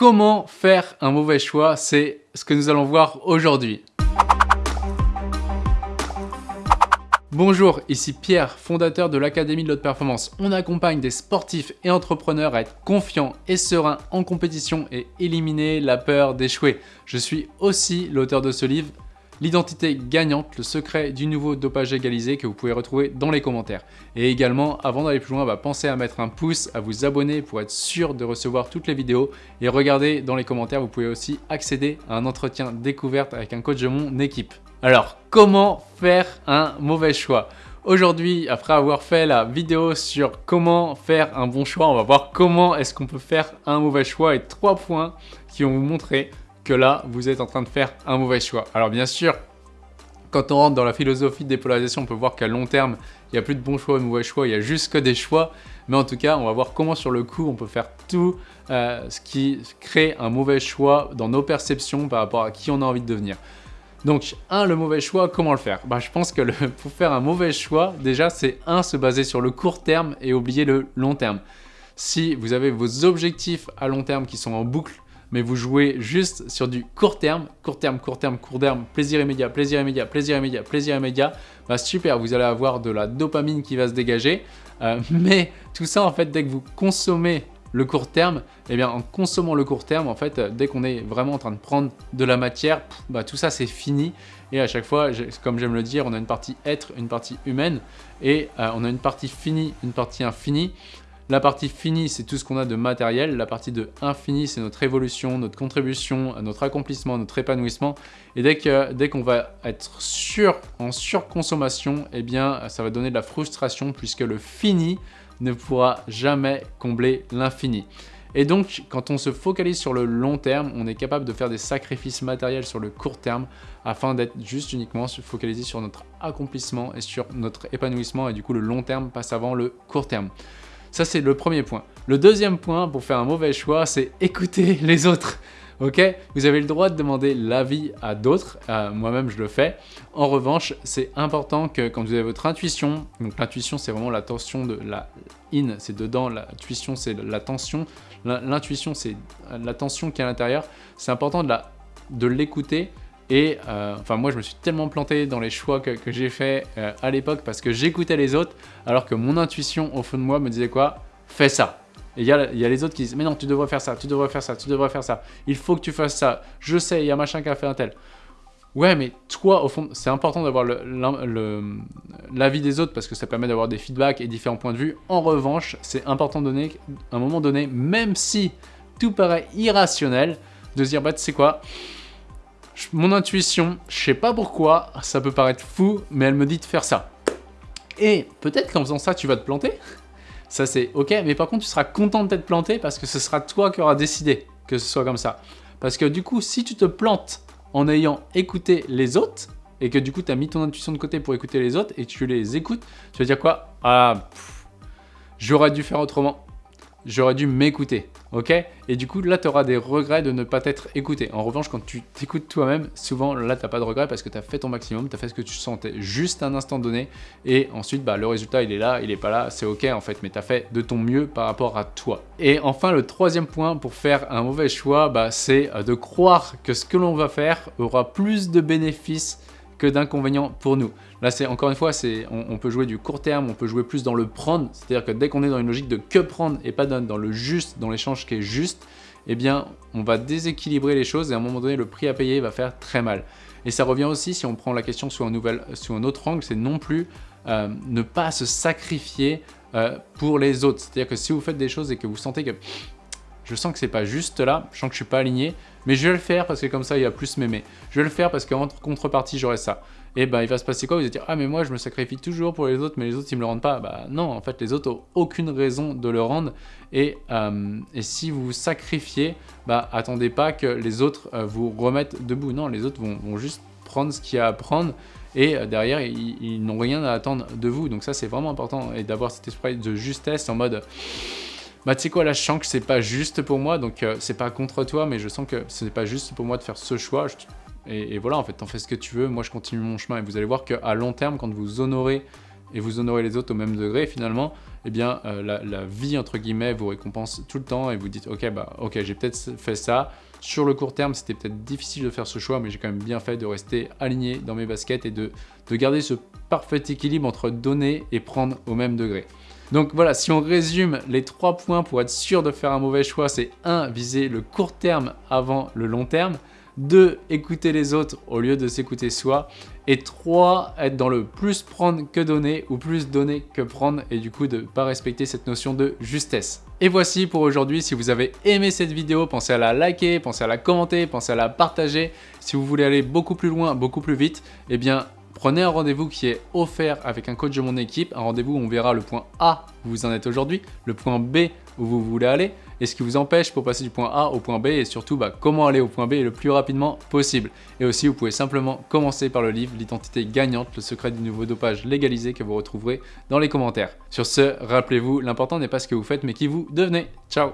comment faire un mauvais choix C'est ce que nous allons voir aujourd'hui. Bonjour, ici Pierre, fondateur de l'Académie de l'Haute Performance. On accompagne des sportifs et entrepreneurs à être confiants et sereins en compétition et éliminer la peur d'échouer. Je suis aussi l'auteur de ce livre, L'identité gagnante, le secret du nouveau dopage égalisé que vous pouvez retrouver dans les commentaires. Et également, avant d'aller plus loin, bah, pensez à mettre un pouce, à vous abonner pour être sûr de recevoir toutes les vidéos. Et regardez dans les commentaires, vous pouvez aussi accéder à un entretien découverte avec un coach de mon équipe. Alors, comment faire un mauvais choix? Aujourd'hui, après avoir fait la vidéo sur comment faire un bon choix, on va voir comment est-ce qu'on peut faire un mauvais choix et trois points qui vont vous montrer que là, vous êtes en train de faire un mauvais choix. Alors bien sûr, quand on rentre dans la philosophie de dépolarisation, on peut voir qu'à long terme, il n'y a plus de bons choix et de mauvais choix, il y a juste que des choix. Mais en tout cas, on va voir comment sur le coup, on peut faire tout euh, ce qui crée un mauvais choix dans nos perceptions par rapport à qui on a envie de devenir. Donc, un, le mauvais choix, comment le faire? Bah, Je pense que pour faire un mauvais choix, déjà, c'est un, se baser sur le court terme et oublier le long terme. Si vous avez vos objectifs à long terme qui sont en boucle, mais vous jouez juste sur du court terme, court terme, court terme, court terme, plaisir immédiat, plaisir immédiat, plaisir immédiat, plaisir immédiat, bah super, vous allez avoir de la dopamine qui va se dégager, euh, mais tout ça en fait, dès que vous consommez le court terme, eh bien en consommant le court terme, en fait, dès qu'on est vraiment en train de prendre de la matière, bah, tout ça c'est fini. Et à chaque fois, comme j'aime le dire, on a une partie être, une partie humaine, et euh, on a une partie finie, une partie infinie. La partie finie, c'est tout ce qu'on a de matériel. La partie de infini, c'est notre évolution, notre contribution, notre accomplissement, notre épanouissement. Et dès qu'on dès qu'on va être sur, en surconsommation, eh bien, ça va donner de la frustration puisque le fini ne pourra jamais combler l'infini. Et donc, quand on se focalise sur le long terme, on est capable de faire des sacrifices matériels sur le court terme afin d'être juste uniquement focalisé sur notre accomplissement et sur notre épanouissement. Et du coup, le long terme passe avant le court terme. Ça, c'est le premier point. Le deuxième point pour faire un mauvais choix, c'est écouter les autres. Ok? Vous avez le droit de demander l'avis à d'autres. Euh, moi-même, je le fais. En revanche, c'est important que quand vous avez votre intuition, donc l'intuition, c'est vraiment la tension de la in, c'est dedans, l'intuition, c'est la tension. L'intuition, c'est la tension qui est à l'intérieur. C'est important de l'écouter et euh, enfin moi je me suis tellement planté dans les choix que, j'ai fait euh, à l'époque parce que j'écoutais les autres alors que mon intuition au fond de moi me disait quoi? Fais ça. Et il y, a, les autres qui disent mais non tu devrais faire ça, tu devrais faire ça, tu devrais faire ça, il faut que tu fasses ça, je sais il y a machin qui a fait un tel. Ouais mais toi au fond c'est important d'avoir l'avis des autres parce que ça permet d'avoir des feedbacks et différents points de vue. En revanche c'est important de donner à un moment donné même si tout paraît irrationnel de se dire bah tu sais quoi? Mon intuition, je sais pas pourquoi, ça peut paraître fou, mais elle me dit de faire ça. Et peut-être qu'en faisant ça, tu vas te planter. Ça, c'est ok, mais par contre, tu seras content de t'être planté parce que ce sera toi qui auras décidé que ce soit comme ça. Parce que du coup, si tu te plantes en ayant écouté les autres, et que du coup, tu as mis ton intuition de côté pour écouter les autres, et tu les écoutes, tu vas dire quoi? Ah, j'aurais dû faire autrement j'aurais dû m'écouter, ok Et du coup, là, tu auras des regrets de ne pas t'être écouté. En revanche, quand tu t'écoutes toi-même, souvent, là, tu n'as pas de regrets parce que tu as fait ton maximum, tu as fait ce que tu sentais juste un instant donné, et ensuite, bah, le résultat, il est là, il est pas là, c'est ok en fait, mais tu as fait de ton mieux par rapport à toi. Et enfin, le troisième point pour faire un mauvais choix, bah, c'est euh, de croire que ce que l'on va faire aura plus de bénéfices que d'inconvénients pour nous. Là, c'est encore une fois, c'est on, peut jouer du court terme, on peut jouer plus dans le prendre, c'est-à-dire que dès qu'on est dans une logique de que prendre et pas dans, dans le juste, dans l'échange qui est juste, eh bien, on va déséquilibrer les choses et à un moment donné, le prix à payer va faire très mal. Et ça revient aussi, si on prend la question sous un, nouvel, sous un autre angle, c'est non plus euh, ne pas se sacrifier euh, pour les autres. C'est-à-dire que si vous faites des choses et que vous sentez que je sens que c'est pas juste là, je sens que je suis pas aligné, mais je vais le faire parce que comme ça, il va plus m'aimer. Je vais le faire parce qu'en contrepartie, j'aurai ça. Et ben, il va se passer quoi? Vous allez dire, ah mais moi, je me sacrifie toujours pour les autres, mais les autres, ils me le rendent pas. Bah non, en fait, les autres ont aucune raison de le rendre. Et, euh, et si vous vous sacrifiez, bah attendez pas que les autres euh, vous remettent debout. Non, les autres vont, juste prendre ce qu'il y a à prendre et euh, derrière, ils n'ont rien à attendre de vous. Donc ça, c'est vraiment important et d'avoir cet esprit de justesse en mode bah tu sais quoi là je sens que c'est pas juste pour moi donc euh, c'est pas contre toi mais je sens que ce n'est pas juste pour moi de faire ce choix et, voilà en fait t'en fais ce que tu veux moi je continue mon chemin et vous allez voir qu'à long terme quand vous honorez et vous honorez les autres au même degré, finalement, eh bien, euh, la, vie, entre guillemets, vous récompense tout le temps et vous dites, ok, bah, ok, j'ai peut-être fait ça. Sur le court terme, c'était peut-être difficile de faire ce choix, mais j'ai quand même bien fait de rester aligné dans mes baskets et de, de garder ce parfait équilibre entre donner et prendre au même degré. Donc voilà, si on résume les trois points pour être sûr de faire un mauvais choix, c'est 1. Viser le court terme avant le long terme. 2. Écouter les autres au lieu de s'écouter soi. Et 3. Être dans le plus prendre que donner ou plus donner que prendre et du coup de ne pas respecter cette notion de justesse. Et voici pour aujourd'hui, si vous avez aimé cette vidéo, pensez à la liker, pensez à la commenter, pensez à la partager. Si vous voulez aller beaucoup plus loin, beaucoup plus vite, eh bien Prenez un rendez-vous qui est offert avec un coach de mon équipe, un rendez-vous où on verra le point A où vous en êtes aujourd'hui, le point B où vous voulez aller, et ce qui vous empêche pour passer du point A au point B, et surtout bah, comment aller au point B le plus rapidement possible. Et aussi, vous pouvez simplement commencer par le livre « L'identité gagnante, le secret du nouveau dopage légalisé » que vous retrouverez dans les commentaires. Sur ce, rappelez-vous, l'important n'est pas ce que vous faites, mais qui vous devenez. Ciao